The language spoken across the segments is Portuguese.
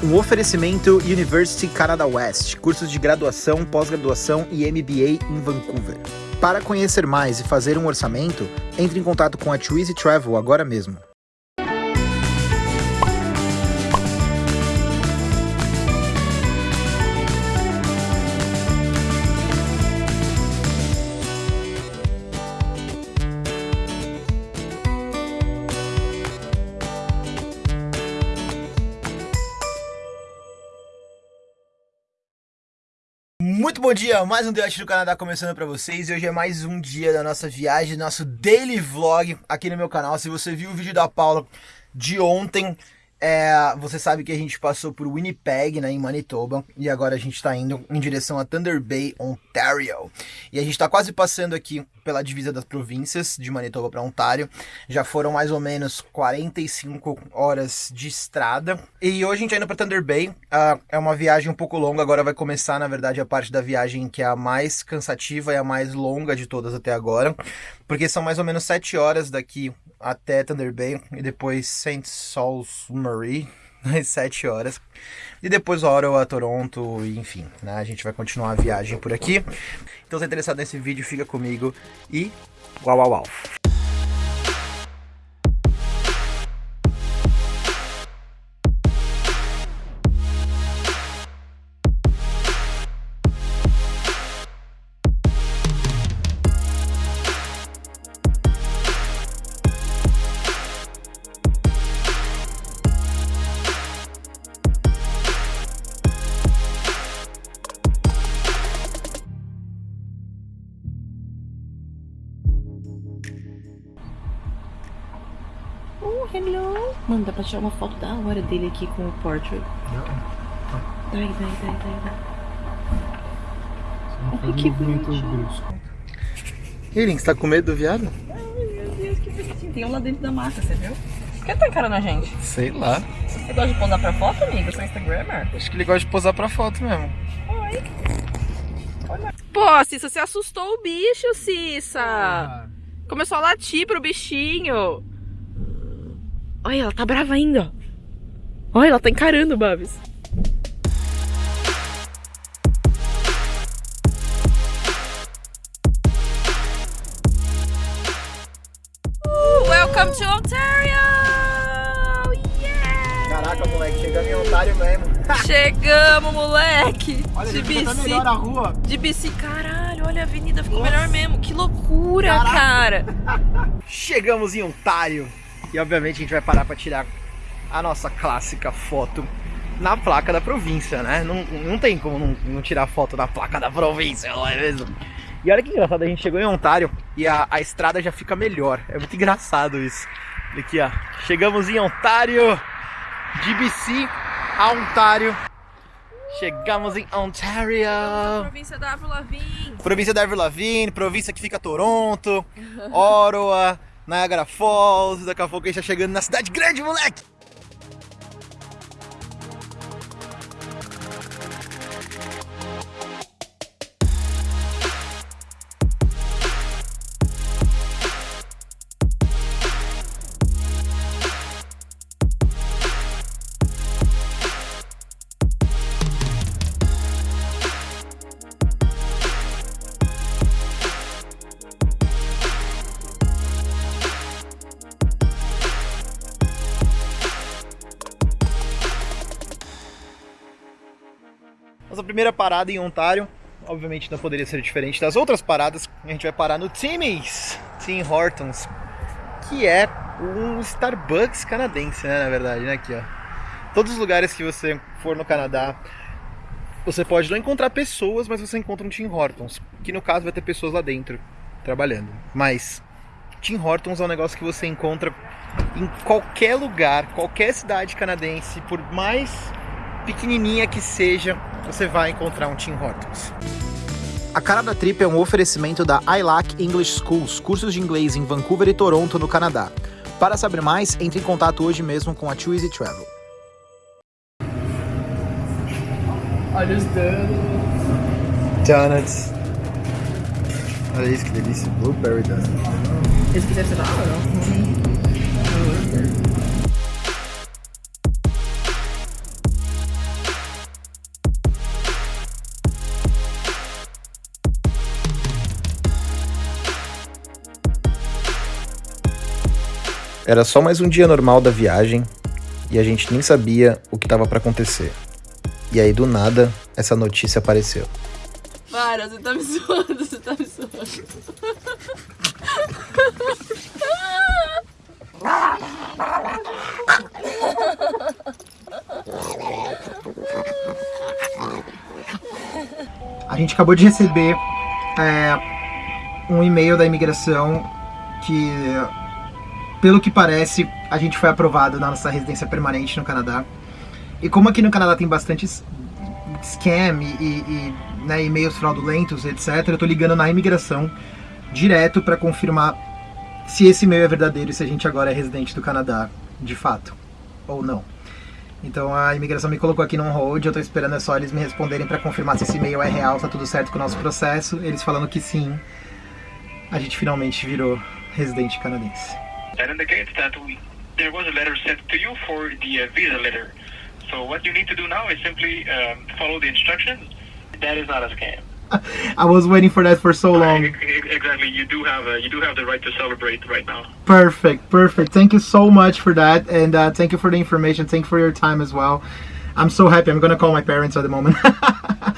Um oferecimento University Canada West, cursos de graduação, pós-graduação e MBA em Vancouver. Para conhecer mais e fazer um orçamento, entre em contato com a Twizy Travel agora mesmo. Muito bom dia, mais um Debate do Canadá começando para vocês e hoje é mais um dia da nossa viagem, nosso daily vlog aqui no meu canal. Se você viu o vídeo da Paula de ontem, é, você sabe que a gente passou por Winnipeg, né, em Manitoba, e agora a gente está indo em direção a Thunder Bay, Ontario. E a gente está quase passando aqui pela divisa das províncias de Manitoba para Ontário. Já foram mais ou menos 45 horas de estrada. E hoje a gente está indo para Thunder Bay. Uh, é uma viagem um pouco longa, agora vai começar, na verdade, a parte da viagem que é a mais cansativa e a mais longa de todas até agora. Porque são mais ou menos 7 horas daqui até Thunder Bay e depois St. Marie, às 7 horas. E depois Ottawa, Toronto, enfim, né? A gente vai continuar a viagem por aqui. Então, se é interessado nesse vídeo, fica comigo e uau, uau, uau. Mano, dá pra tirar uma foto da hora dele aqui com o portrait. Daí, daí, daí, daí, daí. Ai, que. E Link, você tá com medo do viado? Ai, meu Deus, que bonitinho. Tem um lá dentro da mata, você viu? Por que tá encarando a gente? Sei lá. Você gosta de posar pra foto, amigo? Seu Instagrammer? Acho que ele gosta de posar pra foto mesmo. Oi. Olha. Pô, Cissa, você assustou o bicho, Cissa. Ah. Começou a latir pro bichinho. Olha, ela tá brava ainda. Olha, ela tá encarando o Babs. welcome to Ontario! Yeah! Caraca, moleque, chegamos em Ontário mesmo. Chegamos, moleque! Olha, de bici. Tá melhor a rua. De bici, caralho, olha a avenida, ficou Nossa. melhor mesmo. Que loucura, Caraca. cara! Chegamos em Ontário. E obviamente a gente vai parar para tirar a nossa clássica foto na placa da província, né? Não, não tem como não, não tirar foto na placa da província, não é mesmo? E olha que engraçado, a gente chegou em Ontário e a, a estrada já fica melhor. É muito engraçado isso. Aqui, ó. Chegamos em Ontário, de BC a Ontário. Chegamos em Ontário. Província da Avril Lavigne. Província da Avril Lavigne, província que fica Toronto, Ottawa, Niagara Falls. Daqui a pouco a gente tá chegando na cidade grande, moleque! Primeira parada em Ontário, obviamente não poderia ser diferente das outras paradas. A gente vai parar no Timmy's, Tim Hortons, que é um Starbucks canadense, né, na verdade, né, aqui, ó. Todos os lugares que você for no Canadá, você pode não encontrar pessoas, mas você encontra um Tim Hortons, que no caso vai ter pessoas lá dentro trabalhando. Mas Tim Hortons é um negócio que você encontra em qualquer lugar, qualquer cidade canadense, por mais pequenininha que seja, você vai encontrar um Tim Hortons. A cara da trip é um oferecimento da ILAC English Schools, cursos de inglês em Vancouver e Toronto, no Canadá. Para saber mais, entre em contato hoje mesmo com a Too Easy Travel. Olha os donuts. Donuts. Olha isso, que delícia. Blueberry donut. Esse aqui deve ser da água, não? Uhum. Era só mais um dia normal da viagem e a gente nem sabia o que estava para acontecer. E aí do nada essa notícia apareceu. Para, você tá me zoando, você tá me zoando. A gente acabou de receber é, um e-mail da imigração que, pelo que parece, a gente foi aprovado na nossa residência permanente no Canadá. E como aqui no Canadá tem bastante scam e, e né, e-mails fraudulentos, etc., eu tô ligando na imigração direto para confirmar se esse e-mail é verdadeiro e se a gente agora é residente do Canadá, de fato, ou não. Então a imigração me colocou aqui num hold, eu tô esperando é só eles me responderem para confirmar se esse e-mail é real, tá tudo certo com o nosso processo. Eles falando que sim, a gente finalmente virou residente canadense. That indicates that we, there was a letter sent to you for the uh, visa letter. So what you need to do now is simply um, follow the instructions. That is not a scam. I was waiting for that for so long. Exactly. You do have a, you do have the right to celebrate right now. Perfect. Perfect. Thank you so much for that, and uh, thank you for the information. Thank you for your time as well. I'm so happy. I'm gonna call my parents at the moment.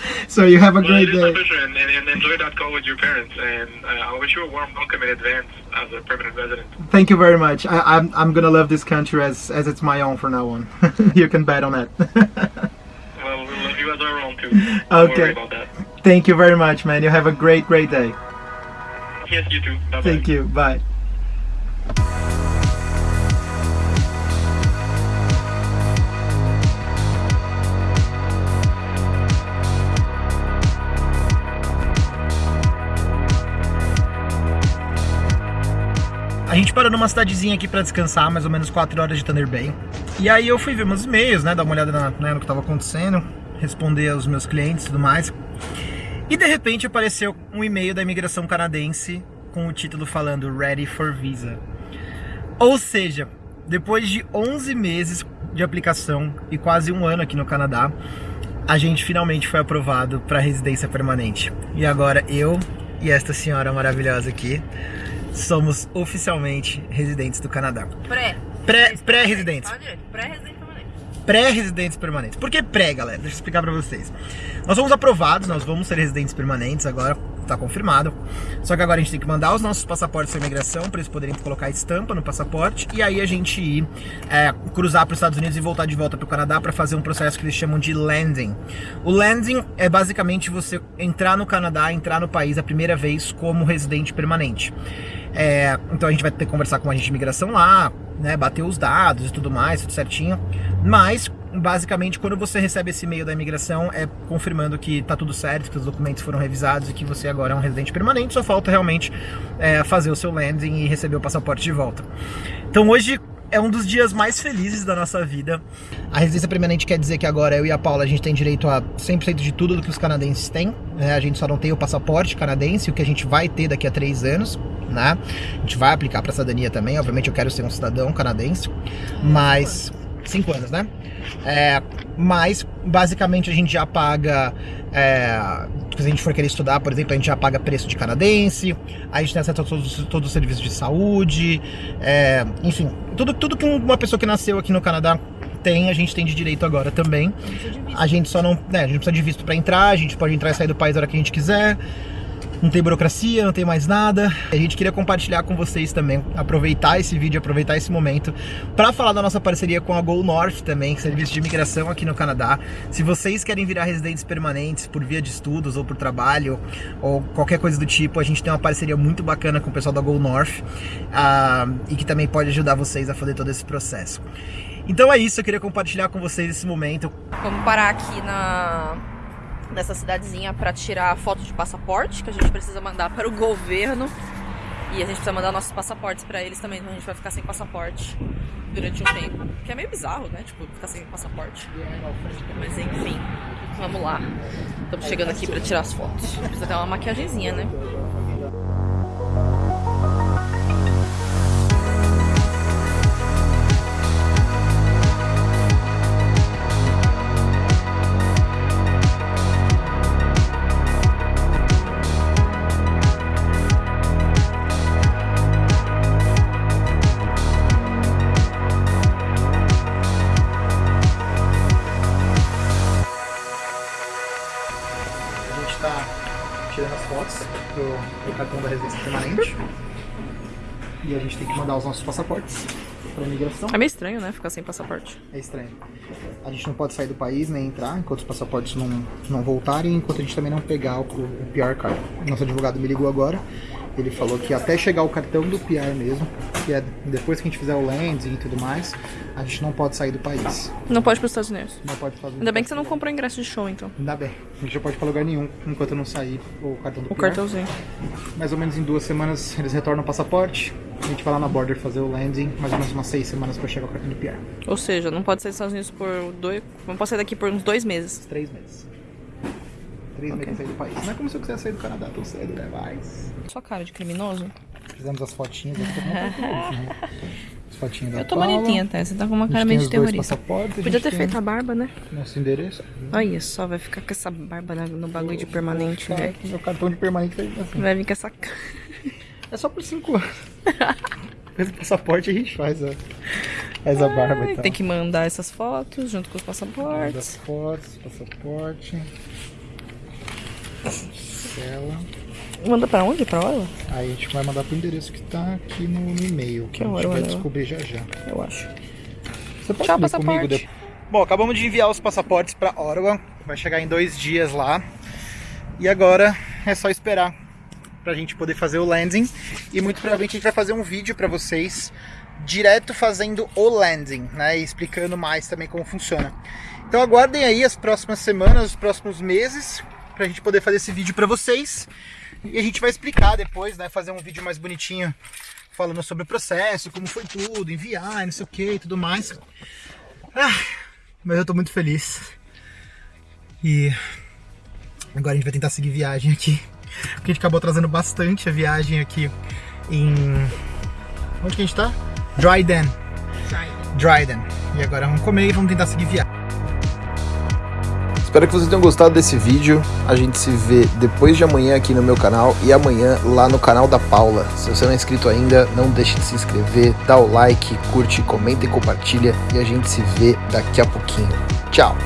so you have a well, great it is day. pleasure, and, and, and, enjoy that call with your parents. And uh, I wish you a warm welcome in advance as a permanent resident. Thank you very much. I, I'm I'm gonna love this country as as it's my own from now on. you can bet on that. well, we love you as our own too. Don't okay. Thank you very much, man. You have a great, great day. Yes, you too. Bye -bye. Thank you. Bye. A gente parou numa cidadezinha aqui para descansar, mais ou menos 4 horas de Thunder Bay. E aí eu fui ver meus e-mails, né, dar uma olhada na, né, no que estava acontecendo, responder aos meus clientes e tudo mais. E de repente apareceu um e-mail da imigração canadense com o título falando Ready for Visa. Ou seja, depois de 11 meses de aplicação e quase um ano aqui no Canadá, a gente finalmente foi aprovado para residência permanente. E agora eu e esta senhora maravilhosa aqui somos oficialmente residentes do Canadá. Pré. Pré-residentes. Pré Pré-residente pré-residentes permanentes. Por que pré, galera? Deixa eu explicar pra vocês. Nós fomos aprovados, nós vamos ser residentes permanentes agora, tá confirmado. Só que agora a gente tem que mandar os nossos passaportes para imigração para eles poderem colocar estampa no passaporte e aí a gente ir é, cruzar para os Estados Unidos e voltar de volta para o Canadá para fazer um processo que eles chamam de landing. O landing é basicamente você entrar no Canadá, entrar no país a primeira vez como residente permanente. É, então a gente vai ter que conversar com a agente de imigração lá, né, bater os dados e tudo mais, tudo certinho. Mas, basicamente, quando você recebe esse e-mail da imigração, é confirmando que tá tudo certo, que os documentos foram revisados e que você agora é um residente permanente, só falta realmente é, fazer o seu landing e receber o passaporte de volta. Então hoje é um dos dias mais felizes da nossa vida. A residência permanente quer dizer que agora eu e a Paula a gente tem direito a 100% de tudo do que os canadenses têm. Né? A gente só não tem o passaporte canadense, o que a gente vai ter daqui a três anos. Né? A gente vai aplicar para cidadania também. Obviamente eu quero ser um cidadão canadense, mas cinco anos, né? É, mas basicamente a gente já paga é, se a gente for querer estudar, por exemplo, a gente já paga preço de canadense, a gente tem acesso a todos, todos os serviços de saúde, é, enfim, tudo, tudo que uma pessoa que nasceu aqui no Canadá tem, a gente tem de direito agora também. A gente só não, né, a gente precisa de visto para entrar, a gente pode entrar e sair do país a hora que a gente quiser não tem burocracia, não tem mais nada. A gente queria compartilhar com vocês também, aproveitar esse vídeo, aproveitar esse momento para falar da nossa parceria com a Go North também, serviço de imigração aqui no Canadá. Se vocês querem virar residentes permanentes por via de estudos ou por trabalho ou qualquer coisa do tipo, a gente tem uma parceria muito bacana com o pessoal da Go North uh, e que também pode ajudar vocês a fazer todo esse processo. Então é isso, eu queria compartilhar com vocês esse momento. Vamos parar aqui na nessa cidadezinha para tirar foto de passaporte, que a gente precisa mandar para o governo. E a gente precisa mandar nossos passaportes para eles também, então a gente vai ficar sem passaporte durante um tempo. Que é meio bizarro, né? Tipo, ficar sem passaporte. Mas enfim, vamos lá. Estamos chegando aqui para tirar as fotos. Precisa ter uma maquiagemzinha, né? E a gente tem que mandar os nossos passaportes para imigração. É meio estranho, né? Ficar sem passaporte. É estranho. A gente não pode sair do país nem entrar enquanto os passaportes não, não voltarem, enquanto a gente também não pegar o, o PR card. Nosso advogado me ligou agora. Ele falou que até chegar o cartão do PR mesmo, que é depois que a gente fizer o landing e tudo mais, a gente não pode sair do país. Não pode ir pros Estados Unidos. Não pode fazer. Ainda bem que você não comprou ingresso de show, então. Ainda bem. A gente não pode ir pra lugar nenhum enquanto não sair o cartão do O PR. cartãozinho. Mais ou menos em duas semanas eles retornam o passaporte. A gente vai lá na border fazer o landing, mais ou menos umas seis semanas pra chegar o cartão do PR. Ou seja, não pode sair dos Estados Unidos por dois. Não pode sair daqui por uns dois meses. Três meses. Três meses sem sair do país. Não é como se eu quisesse sair do Canadá tão cedo, né? Mas. Sua cara de criminoso. Fizemos as fotinhas aqui, todo mundo tá feliz, né? As fotinhas da Eu tô Paula. bonitinha até. Você tá com uma cara meio de terrorista. Podia ter tem feito a barba, né? Nosso endereço. Olha só, vai ficar com essa barba no bagulho de permanente, Tá, velho. Meu cartão de permanente tá assim. Vai vir com essa cara. É só por cinco anos. Do passaporte a gente faz a, faz a barba e tal. Tem que mandar essas fotos junto com os passaportes. fotos, passaporte. Tela. Manda pra onde? Pra Orla? Aí a gente vai mandar pro endereço que tá aqui no, no e-mail. Que Que a gente hora, vai né? descobrir já já. Eu acho. Você pode Tchau, passaporte. comigo depois? Bom, acabamos de enviar os passaportes para Ottawa. Vai chegar em dois dias lá. E agora é só esperar pra gente poder fazer o landing. E muito provavelmente a gente vai fazer um vídeo para vocês direto fazendo o landing, né? E explicando mais também como funciona. Então aguardem aí as próximas semanas, os próximos meses, pra gente poder fazer esse vídeo para vocês. E a gente vai explicar depois, né? Fazer um vídeo mais bonitinho falando sobre o processo, como foi tudo, enviar, não sei o que e tudo mais. Ah, mas eu tô muito feliz. E agora a gente vai tentar seguir viagem aqui. Porque a gente acabou atrasando bastante a viagem aqui em. Onde que a gente tá? Dryden. Dryden. E agora vamos comer e vamos tentar seguir viagem. Espero que vocês tenham gostado desse vídeo. A gente se vê depois de amanhã aqui no meu canal e amanhã lá no canal da Paula. Se você não é inscrito ainda, não deixe de se inscrever, dá o like, curte, comenta e compartilha. E a gente se vê daqui a pouquinho. Tchau!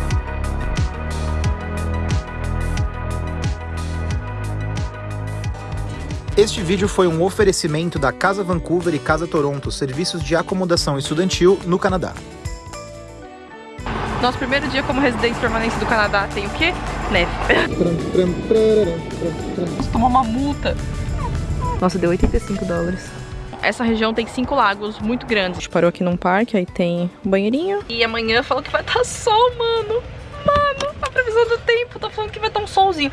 Este vídeo foi um oferecimento da Casa Vancouver e Casa Toronto, serviços de acomodação estudantil no Canadá. Nosso primeiro dia como residente permanente do Canadá tem o quê? Neve. Tomou uma multa. Nossa, deu 85 dólares. Essa região tem cinco lagos muito grandes. A gente parou aqui num parque, aí tem um banheirinho. E amanhã falou que vai estar sol, mano. Mano, a previsão do tempo tá falando que vai estar um solzinho.